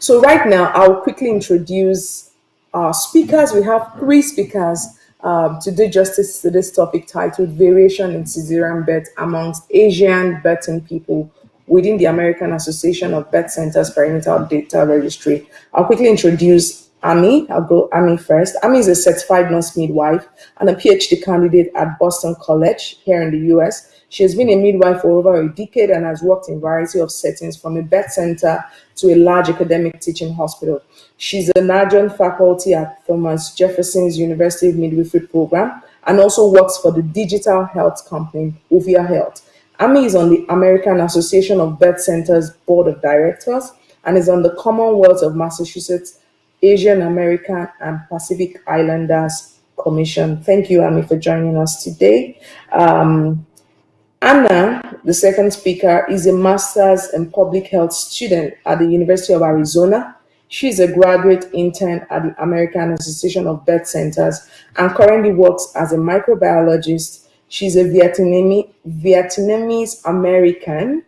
So right now, I'll quickly introduce our speakers. We have three speakers um, to do justice to this topic titled Variation in Caesarean Birth Amongst Asian Birthing People within the American Association of Birth Centers Perinatal Data Registry. I'll quickly introduce Ami. I'll go Ami first. Ami is a certified nurse midwife and a PhD candidate at Boston College here in the US. She has been a midwife for over a decade and has worked in a variety of settings from a birth center to a large academic teaching hospital. She's an adjunct faculty at Thomas Jefferson's University of Midwifery Program and also works for the digital health company Ovia Health. Ami is on the American Association of Birth Centers Board of Directors and is on the Commonwealth of Massachusetts Asian American and Pacific Islanders Commission. Thank you, Ami, for joining us today. Um, Anna, the second speaker, is a master's in public health student at the University of Arizona. She is a graduate intern at the American Association of Birth Centers and currently works as a microbiologist. She's a Vietnamese American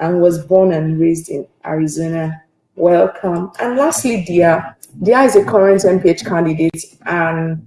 and was born and raised in Arizona. Welcome. And lastly, Dia. Dia is a current MPH candidate and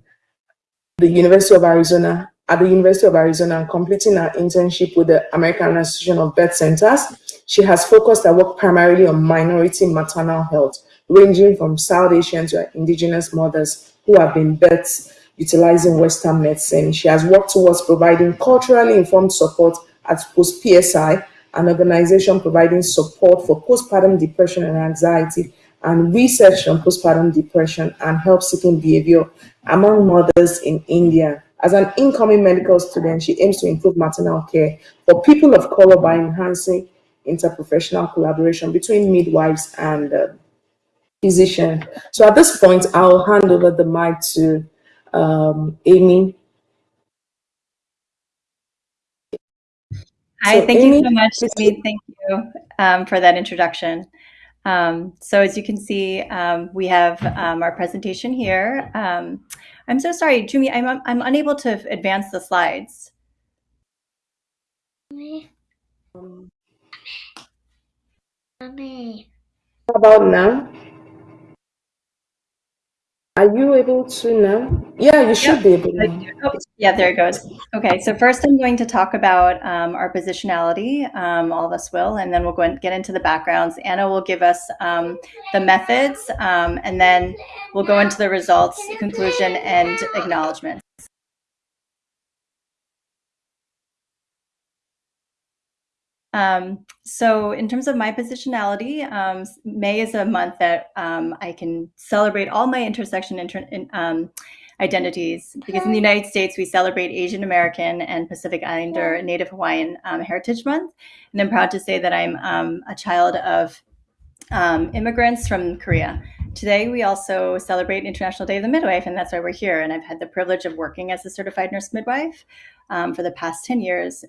the University of Arizona at the University of Arizona and completing her internship with the American Association of Birth Centers. She has focused her work primarily on minority maternal health, ranging from South Asian to indigenous mothers who have been birthed utilizing Western medicine. She has worked towards providing culturally informed support at Post PSI an organization providing support for postpartum depression and anxiety and research on postpartum depression and help-seeking behavior among mothers in India. As an incoming medical student, she aims to improve maternal care for people of color by enhancing interprofessional collaboration between midwives and uh, physicians. So at this point, I'll hand over the mic to um, Amy Hi, so thank Amy, you so much, Amy. Thank you um, for that introduction. Um, so as you can see, um, we have um, our presentation here. Um, I'm so sorry, Jumi, I'm, I'm unable to advance the slides. How about now? Are you able to now? Yeah, you should yep. be able Oh, yeah, there it goes. Okay, so first I'm going to talk about um, our positionality, um, all of us will, and then we'll go and get into the backgrounds. Anna will give us um, the methods, um, and then we'll go into the results, conclusion, and acknowledgement. Um, so in terms of my positionality, um, May is a month that um, I can celebrate all my intersection inter in, um, identities because in the United States, we celebrate Asian American and Pacific Islander Native Hawaiian um, Heritage Month. And I'm proud to say that I'm um, a child of immigrants from Korea. Today, we also celebrate International Day of the Midwife, and that's why we're here. And I've had the privilege of working as a certified nurse midwife for the past 10 years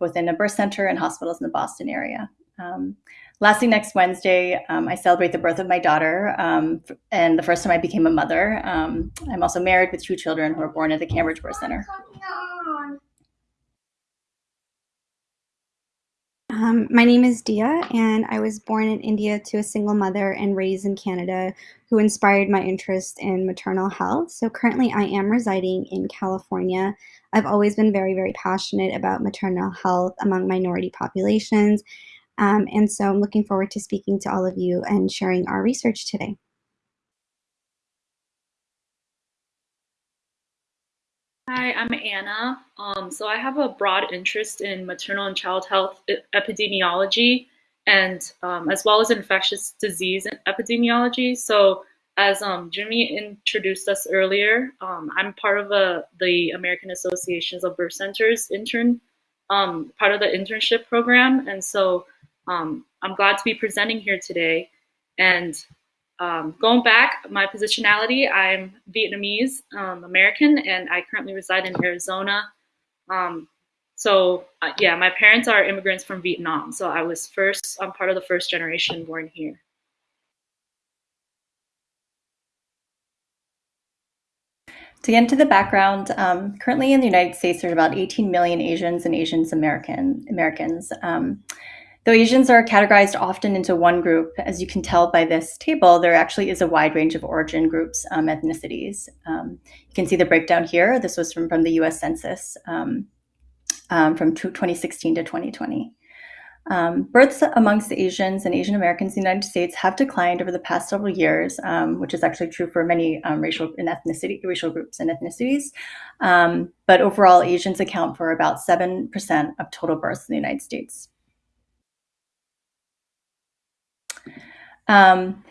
within a birth center and hospitals in the Boston area. Um, lastly, next Wednesday, um, I celebrate the birth of my daughter, um, and the first time I became a mother. Um, I'm also married with two children who were born at the Cambridge Birth Center. Um, my name is Dia, and I was born in India to a single mother and raised in Canada who inspired my interest in maternal health. So currently, I am residing in California. I've always been very, very passionate about maternal health among minority populations. Um, and so I'm looking forward to speaking to all of you and sharing our research today. Hi, I'm Anna. Um, so I have a broad interest in maternal and child health epidemiology and um, as well as infectious disease epidemiology. So as um, Jimmy introduced us earlier, um, I'm part of a, the American Associations of Birth Centers intern, um, part of the internship program. And so um, I'm glad to be presenting here today. And um, going back, my positionality, I'm Vietnamese um, American, and I currently reside in Arizona. Um, so uh, yeah, my parents are immigrants from Vietnam. So I was first, I'm part of the first generation born here. To get into the background, um, currently in the United States, there are about 18 million Asians and Asians American Americans. Um, Though Asians are categorized often into one group, as you can tell by this table, there actually is a wide range of origin groups, um, ethnicities. Um, you can see the breakdown here. This was from, from the US Census um, um from 2016 to 2020. Um, births amongst Asians and Asian Americans in the United States have declined over the past several years, um, which is actually true for many racial and ethnicity racial groups and ethnicities. but overall, Asians account for about 7% of total births in the United States. Um,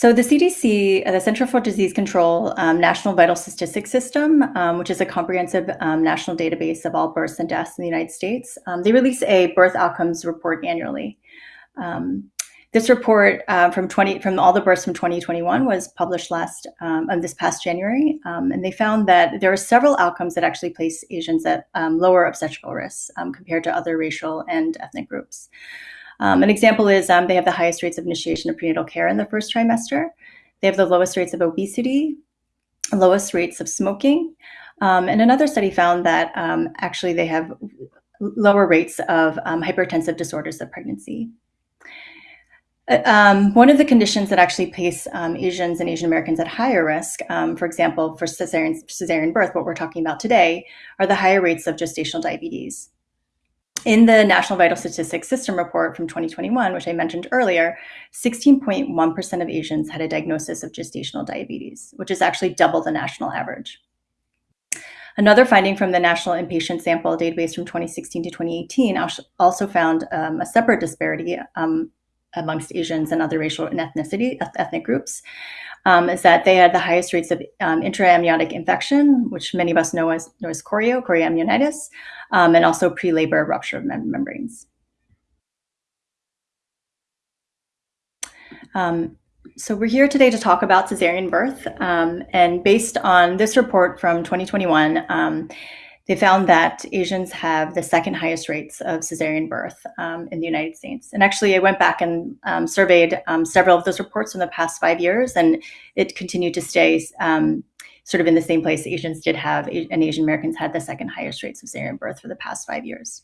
so the CDC, uh, the Center for Disease Control um, National Vital Statistics System, um, which is a comprehensive um, national database of all births and deaths in the United States, um, they release a birth outcomes report annually. Um, this report uh, from 20 from all the births from 2021 was published last um, this past January, and they found that there are several outcomes that actually place Asians at lower obstetrical risks compared to other racial and ethnic groups. Um, an example is um, they have the highest rates of initiation of prenatal care in the first trimester. They have the lowest rates of obesity, lowest rates of smoking. Um, and another study found that um, actually they have lower rates of um, hypertensive disorders of pregnancy. Uh, um, one of the conditions that actually place um, Asians and Asian Americans at higher risk, um, for example, for cesarean, cesarean birth, what we're talking about today, are the higher rates of gestational diabetes in the National Vital Statistics System report from 2021, which I mentioned earlier, 16.1% of Asians had a diagnosis of gestational diabetes, which is actually double the national average. Another finding from the National Inpatient Sample Database from 2016 to 2018 also found um, a separate disparity um, amongst Asians and other racial and ethnicity ethnic groups, um, is that they had the highest rates of um, intraamniotic infection, which many of us know as, know as chorio, chorioamnionitis, um, and also pre-labor rupture of mem membranes. Um, so we're here today to talk about cesarean birth, um, and based on this report from 2021, um, they found that Asians have the second highest rates of cesarean birth um, in the United States. And actually, I went back and um, surveyed um, several of those reports in the past five years, and it continued to stay um, sort of in the same place. Asians did have, and Asian Americans had the second highest rates of cesarean birth for the past five years.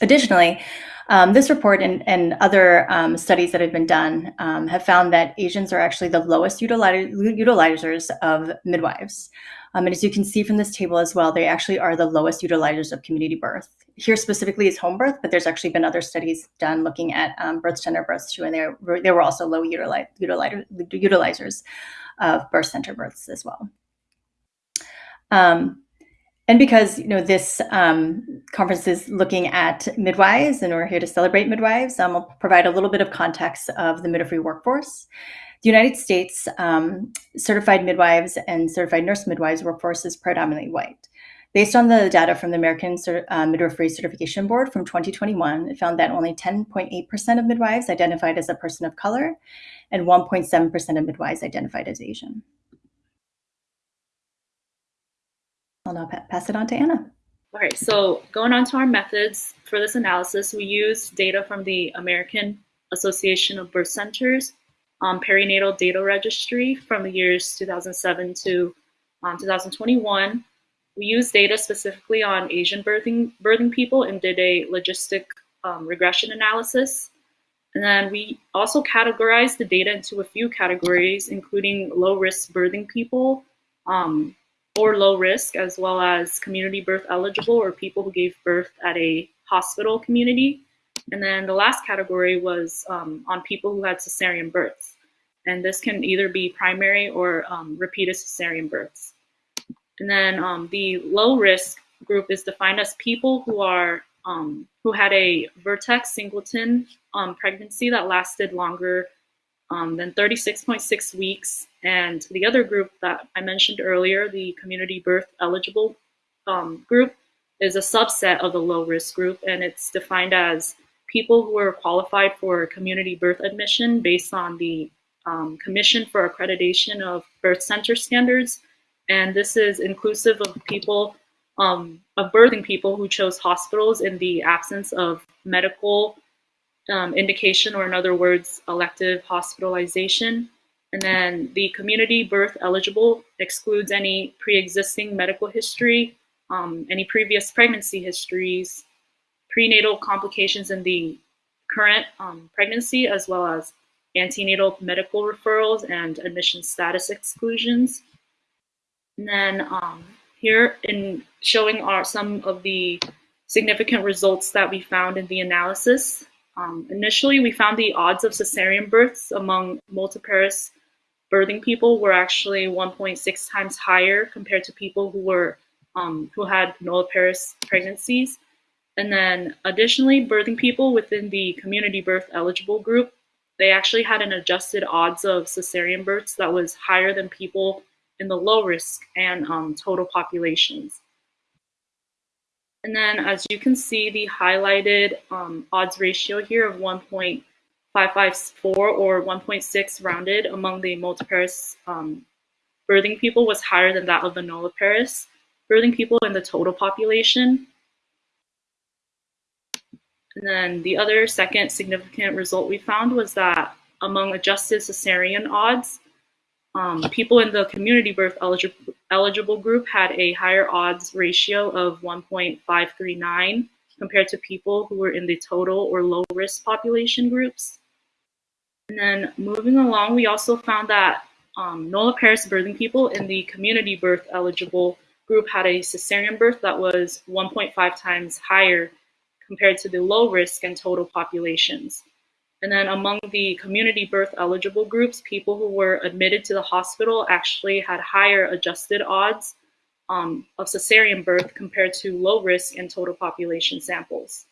Additionally, um, this report and, and other um, studies that have been done um, have found that Asians are actually the lowest utilizers of midwives. Um, and as you can see from this table as well, they actually are the lowest utilizers of community birth. Here specifically is home birth, but there's actually been other studies done looking at um, birth center births too, and they were, they were also low utilize, utilizers of birth center births as well. Um, and because you know this um, conference is looking at midwives, and we're here to celebrate midwives, um, I'll provide a little bit of context of the midwifery workforce. The United States um, certified midwives and certified nurse midwives workforce is predominantly white. Based on the data from the American uh, Midwifery Certification Board from 2021, it found that only 10.8% of midwives identified as a person of color and 1.7% of midwives identified as Asian. I'll now pa pass it on to Anna. All right, so going on to our methods for this analysis, we used data from the American Association of Birth Centers um, perinatal data registry from the years 2007 to um, 2021. We used data specifically on Asian birthing, birthing people and did a logistic um, regression analysis. And then we also categorized the data into a few categories, including low risk birthing people um, or low risk, as well as community birth eligible or people who gave birth at a hospital community. And then the last category was um, on people who had cesarean births. And this can either be primary or um, repeated cesarean births. And then um, the low risk group is defined as people who are um, who had a vertex singleton um, pregnancy that lasted longer um, than 36.6 weeks. And the other group that I mentioned earlier, the community birth eligible um, group, is a subset of the low risk group, and it's defined as people who are qualified for community birth admission based on the um, Commission for Accreditation of Birth Center Standards. And this is inclusive of people, um, of birthing people who chose hospitals in the absence of medical um, indication, or in other words, elective hospitalization. And then the community birth eligible excludes any pre-existing medical history, um, any previous pregnancy histories, prenatal complications in the current um, pregnancy as well as antenatal medical referrals and admission status exclusions. And then um, here in showing are some of the significant results that we found in the analysis. Um, initially, we found the odds of cesarean births among multiparous birthing people were actually 1.6 times higher compared to people who were um, who had nulliparous pregnancies. And then additionally, birthing people within the community birth eligible group, they actually had an adjusted odds of cesarean births that was higher than people in the low risk and um, total populations. And then as you can see, the highlighted um, odds ratio here of 1.554 or 1.6 rounded among the multiparous um, birthing people was higher than that of the nulliparous birthing people in the total population. And then the other second significant result we found was that among adjusted cesarean odds, um, people in the community birth eligible, group had a higher odds ratio of 1.539 compared to people who were in the total or low risk population groups. And then moving along, we also found that um, nulliparous birthing people in the community birth eligible group had a cesarean birth that was 1.5 times higher compared to the low risk and total populations. And then among the community birth eligible groups, people who were admitted to the hospital actually had higher adjusted odds um, of cesarean birth compared to low risk and total population samples.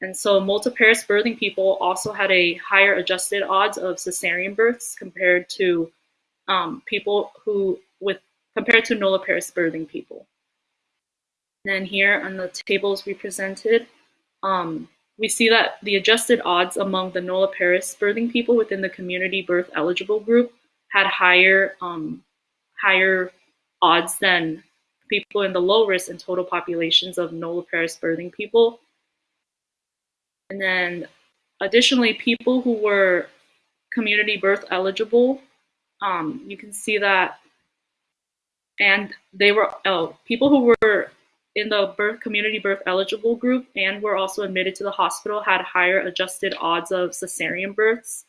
And so multiparous birthing people also had a higher adjusted odds of cesarean births compared to um, people who with compared to nulliparous birthing people. And then here on the tables we presented, um, we see that the adjusted odds among the nulliparous birthing people within the community birth eligible group had higher um, higher odds than people in the low risk and total populations of nulliparous birthing people. And then additionally, people who were community birth eligible, um, you can see that, and they were, oh, people who were in the birth community birth eligible group and were also admitted to the hospital had higher adjusted odds of cesarean births.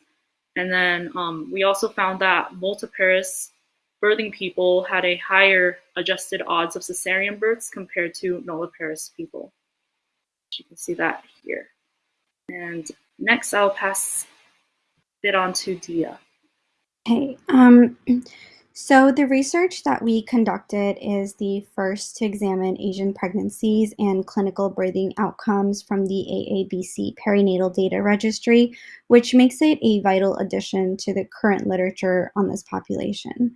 And then um, we also found that multiparous birthing people had a higher adjusted odds of cesarean births compared to nulliparous people. You can see that here. And next I'll pass it on to Dia. Okay. Um, so the research that we conducted is the first to examine Asian pregnancies and clinical birthing outcomes from the AABC Perinatal Data Registry, which makes it a vital addition to the current literature on this population.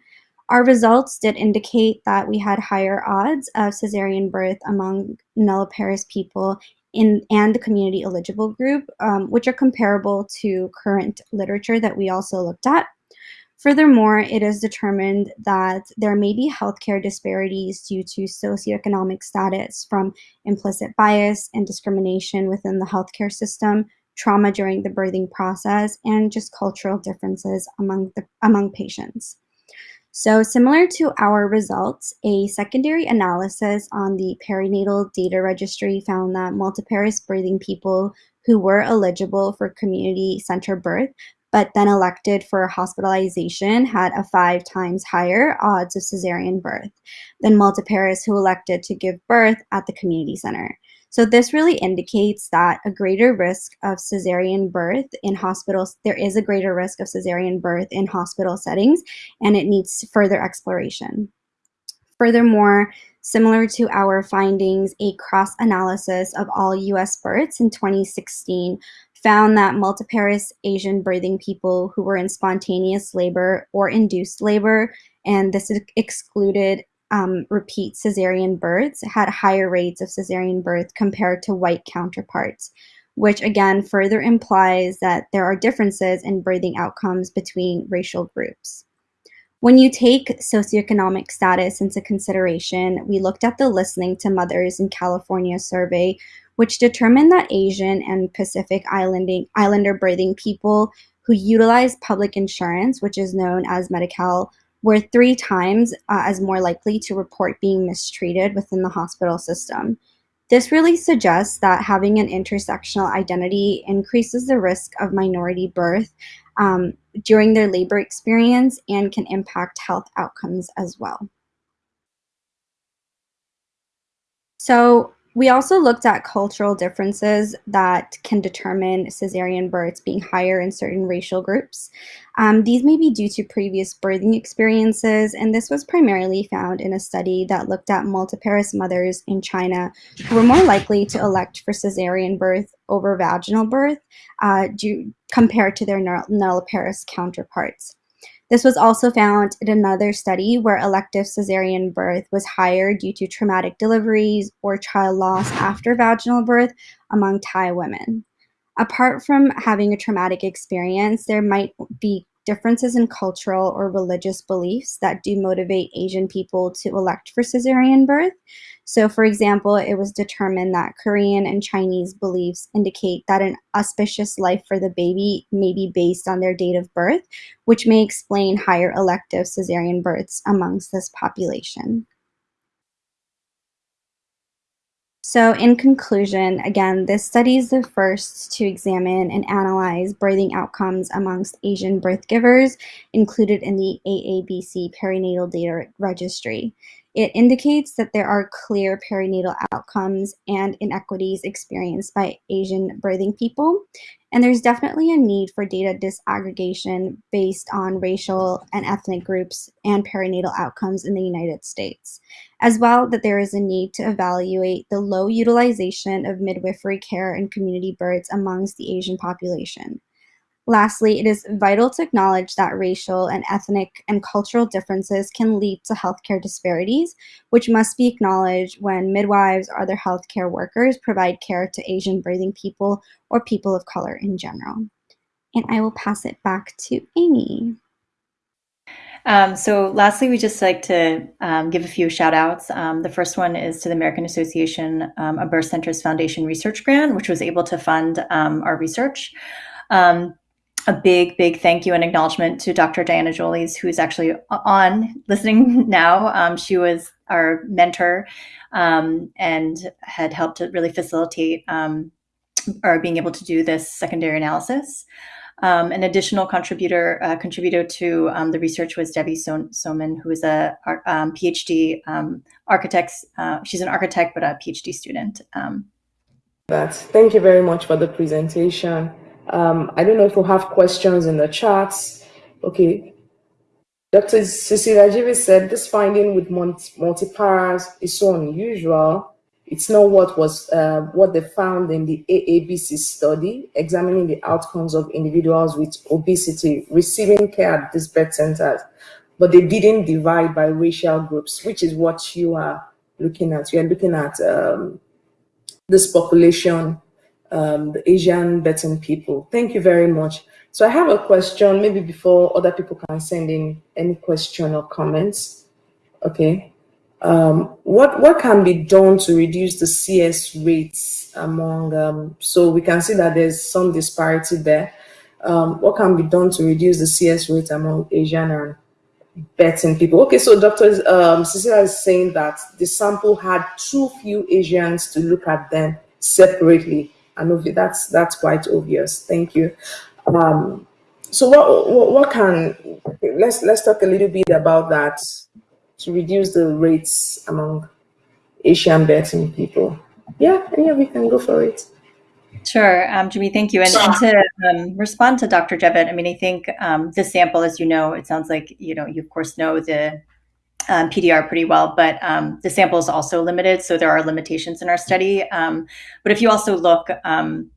Our results did indicate that we had higher odds of cesarean birth among nulliparous people in and the community eligible group, um, which are comparable to current literature that we also looked at. Furthermore, it is determined that there may be healthcare disparities due to socioeconomic status from implicit bias and discrimination within the healthcare system, trauma during the birthing process, and just cultural differences among, the, among patients. So similar to our results, a secondary analysis on the perinatal data registry found that multiparous birthing people who were eligible for community center birth but then elected for hospitalization had a five times higher odds of cesarean birth than multiparous who elected to give birth at the community center. So this really indicates that a greater risk of cesarean birth in hospitals, there is a greater risk of cesarean birth in hospital settings, and it needs further exploration. Furthermore, similar to our findings, a cross-analysis of all US births in 2016 found that multiparous Asian birthing people who were in spontaneous labor or induced labor, and this excluded um, repeat cesarean births, had higher rates of cesarean birth compared to white counterparts, which again further implies that there are differences in birthing outcomes between racial groups. When you take socioeconomic status into consideration, we looked at the Listening to Mothers in California survey, which determined that Asian and Pacific Islanding, Islander birthing people who utilize public insurance, which is known as Medi-Cal, were three times uh, as more likely to report being mistreated within the hospital system. This really suggests that having an intersectional identity increases the risk of minority birth um, during their labor experience and can impact health outcomes as well. So we also looked at cultural differences that can determine cesarean births being higher in certain racial groups. Um, these may be due to previous birthing experiences, and this was primarily found in a study that looked at multiparous mothers in China who were more likely to elect for cesarean birth over vaginal birth uh, due, compared to their nulliparous counterparts. This was also found in another study where elective cesarean birth was higher due to traumatic deliveries or child loss after vaginal birth among Thai women. Apart from having a traumatic experience, there might be differences in cultural or religious beliefs that do motivate Asian people to elect for cesarean birth. So, for example, it was determined that Korean and Chinese beliefs indicate that an auspicious life for the baby may be based on their date of birth, which may explain higher elective cesarean births amongst this population. So in conclusion, again, this study is the first to examine and analyze birthing outcomes amongst Asian birth givers included in the AABC perinatal data registry. It indicates that there are clear perinatal outcomes and inequities experienced by Asian birthing people. And there's definitely a need for data disaggregation based on racial and ethnic groups and perinatal outcomes in the United States. As well, that there is a need to evaluate the low utilization of midwifery care and community births amongst the Asian population. Lastly, it is vital to acknowledge that racial and ethnic and cultural differences can lead to healthcare disparities, which must be acknowledged when midwives or other healthcare workers provide care to Asian birthing people or people of color in general. And I will pass it back to Amy. Um, so lastly, we just like to um, give a few shout outs. Um, the first one is to the American Association um, of Birth Centers Foundation Research Grant, which was able to fund um, our research. Um, a big, big thank you and acknowledgement to Dr. Diana Jolles, who's actually on listening now. Um, she was our mentor um, and had helped to really facilitate um, or being able to do this secondary analysis. Um, an additional contributor uh, contributor to um, the research was Debbie so- Soman, who is a um, PhD architect. Uh, she's an architect, but a PhD student. But thank you very much for the presentation. Um, I don't know if we have questions in the chats. Okay. Dr. Cecilia Jevitt said this finding with multiparas is so unusual. It's not what was uh, what they found in the AABC study examining the outcomes of individuals with obesity receiving care at these birth centers, but they didn't divide by racial groups, which is what you are looking at. You are looking at um, this population um, the Asian Betin people. Thank you very much. So I have a question, maybe before other people can send in any question or comments. Okay. Um, what, what can be done to reduce the CS rates among, um, so we can see that there's some disparity there. Um, what can be done to reduce the CS rate among Asian and Betin people? Okay, so Dr. Um, Cecilia is saying that the sample had too few Asians to look at them separately and that's that's quite obvious. Thank you. Um, so what, what, what can let's let's talk a little bit about that to reduce the rates among Asian birthing people. Yeah, any of you can go for it. Sure, um, Jimmy, thank you. And, and to um, respond to Dr. Jevitt, I mean, I think um, the sample, as you know, it sounds like, you know, you of course know the um, PDR pretty well, but um, the sample is also limited, so there are limitations in our study. Um, but if you also look um,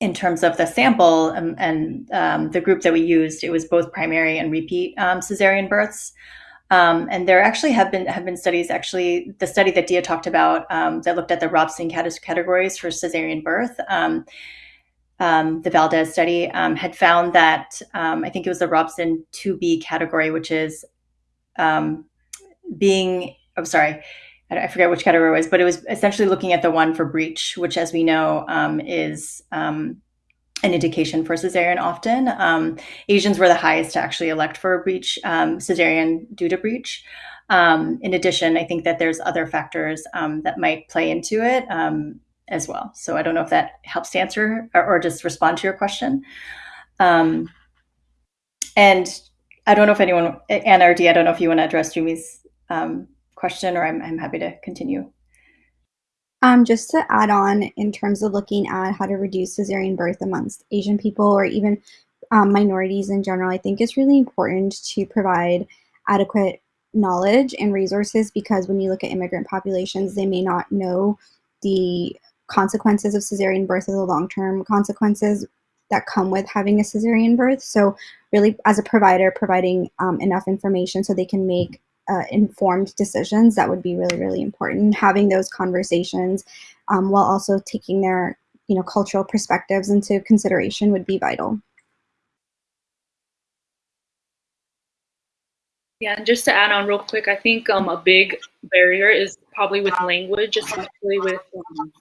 in terms of the sample um, and um, the group that we used, it was both primary and repeat cesarean births. and there actually have been have been studies. Actually, the study that Dia talked about that looked at the Robson categories for cesarean birth. Um, the Valdez study um, had found that um, I think it was the Robson 2B category, which is being, I'm sorry, I forget which category it was, but it was essentially looking at the one for breech, which, as we know, um, is um, an indication for cesarean often. Um, Asians were the highest to actually elect for a breech, um, cesarean due to breech. Um, in addition, I think that there's other factors um, that might play into it as well. So I don't know if that helps to answer or, or just respond to your question. And I don't know if anyone, Anna or Dee, I don't know if you want to address Jumi's um, question or I'm, I'm happy to continue. Um, just to add on in terms of looking at how to reduce cesarean birth amongst Asian people or even um, minorities in general, I think it's really important to provide adequate knowledge and resources because when you look at immigrant populations, they may not know the consequences of cesarean birth or the long-term consequences that come with having a cesarean birth. So really as a provider, providing um, enough information so they can make uh, informed decisions, that would be really, really important. Having those conversations um, while also taking their you know, cultural perspectives into consideration would be vital. Yeah, and just to add on real quick, I think um, a big barrier is probably with language, especially with um,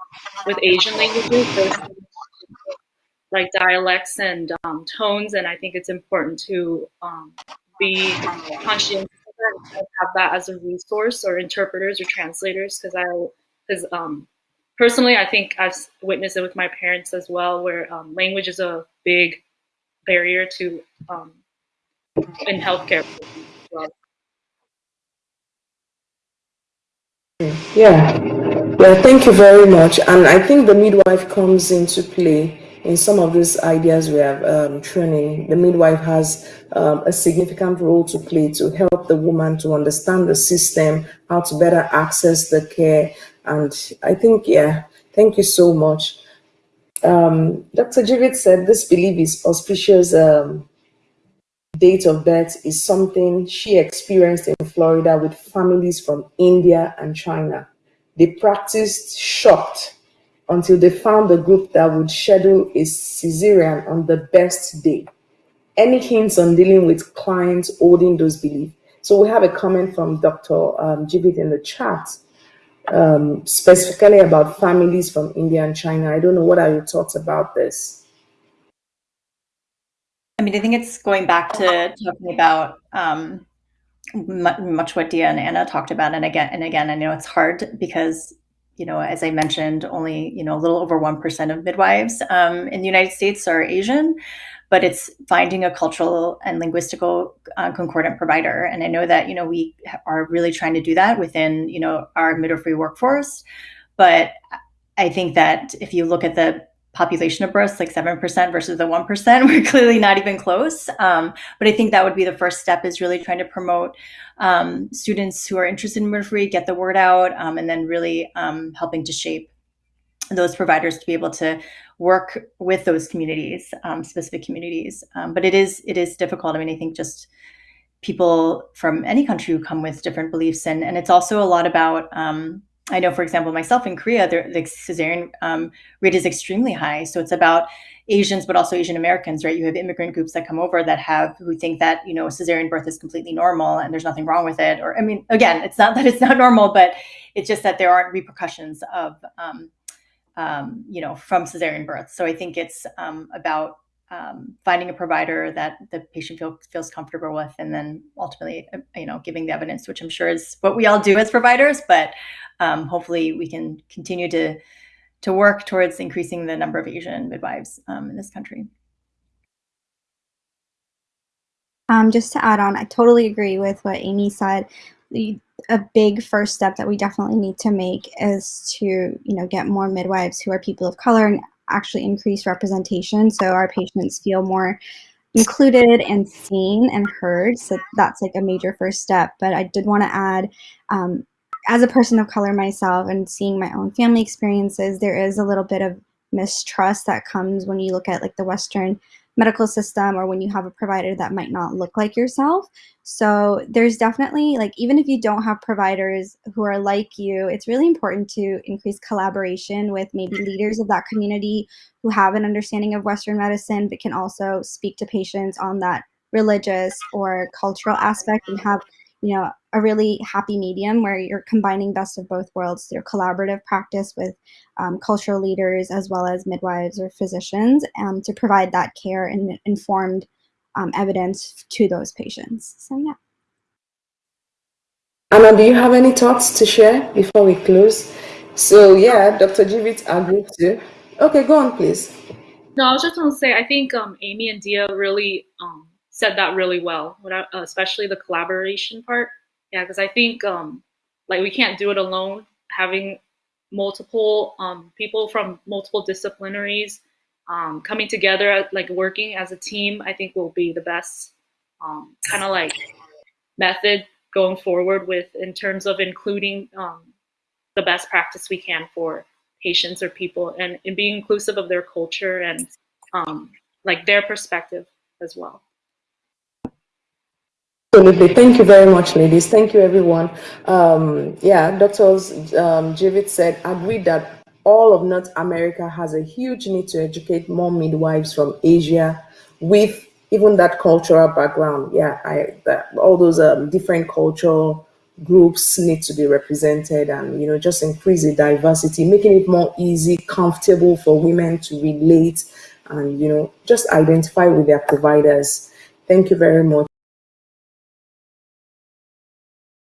with Asian languages. Like dialects and um, tones, and I think it's important to um, be conscious have that as a resource or interpreters or translators because I because um, personally I think I've witnessed it with my parents as well where um, language is a big barrier to um, in healthcare. Yeah, yeah, thank you very much. And I think the midwife comes into play in some of these ideas we have um, training, the midwife has um, a significant role to play to help the woman to understand the system, how to better access the care. And I think, yeah, thank you so much. Um, Dr. Jevitt said this belief is auspicious um, date of birth is something she experienced in Florida with families from India and China. They practiced shocked until they found a group that would schedule a cesarean on the best day. Any hints on dealing with clients holding those beliefs? So we have a comment from Dr. Um, Jevitt in the chat, um, specifically about families from India and China. I don't know, what are your thoughts about this? I mean, I think it's going back to talking about um, much what Dia and Anna talked about. And again, and again, I know it's hard because you know, as I mentioned, only you know a little over one percent of midwives um, in the United States are Asian, but it's finding a cultural and linguistical uh, concordant provider. And I know that you know we are really trying to do that within you know our midwifery workforce, but I think that if you look at the population of births, like 7% versus the 1%, we're clearly not even close. Um, but I think that would be the first step is really trying to promote um, students who are interested in midwifery, get the word out, um, and then really um, helping to shape those providers to be able to work with those communities, um, specific communities. Um, but it is it is difficult. I mean, I think just people from any country who come with different beliefs, and and it's also a lot about I know, for example, myself in Korea, the cesarean um, rate is extremely high. So it's about Asians, but also Asian Americans, right? You have immigrant groups that come over that have who think that you know cesarean birth is completely normal and there's nothing wrong with it. Or I mean, again, it's not that it's not normal, but it's just that there aren't repercussions of um, um, you know from cesarean birth. So I think it's um, about um, finding a provider that the patient feel, feels comfortable with, and then ultimately, uh, you know, giving the evidence, which I'm sure is what we all do as providers. But um, hopefully, we can continue to to work towards increasing the number of Asian midwives um, in this country. Um, just to add on, I totally agree with what Amy said. The, a big first step that we definitely need to make is to, you know, get more midwives who are people of color and actually increase representation so our patients feel more included and seen and heard. So that's like a major first step. But I did want to add, um, as a person of color myself and seeing my own family experiences, there is a little bit of mistrust that comes when you look at like the Western medical system or when you have a provider that might not look like yourself. So there's definitely like even if you don't have providers who are like you, it's really important to increase collaboration with maybe mm-hmm. leaders of that community who have an understanding of Western medicine but can also speak to patients on that religious or cultural aspect and have you know, a really happy medium where you're combining best of both worlds through collaborative practice with um, cultural leaders as well as midwives or physicians um, to provide that care and informed um, evidence to those patients. So yeah. Anna, do you have any thoughts to share before we close? So yeah, Dr. Jevitt agreed too. Okay, go on, please. No, I was just going to say, I think um, Amy and Dia really um, said that really well, uh, especially the collaboration part. Yeah, because I think um, like we can't do it alone. Having multiple um, people from multiple disciplinaries um, coming together, like working as a team, I think will be the best um, kind of like method going forward with in terms of including the best practice we can for patients or people and, and being inclusive of their culture and um, like their perspective as well. Absolutely. Thank you very much, ladies. Thank you, everyone. Um, yeah, Dr. Um, Jevitt said, agreed that all of North America has a huge need to educate more midwives from Asia with even that cultural background. Yeah, I that, all those um, different cultural groups need to be represented and you know just increase the diversity making it more easy comfortable for women to relate and you know just identify with their providers thank you very much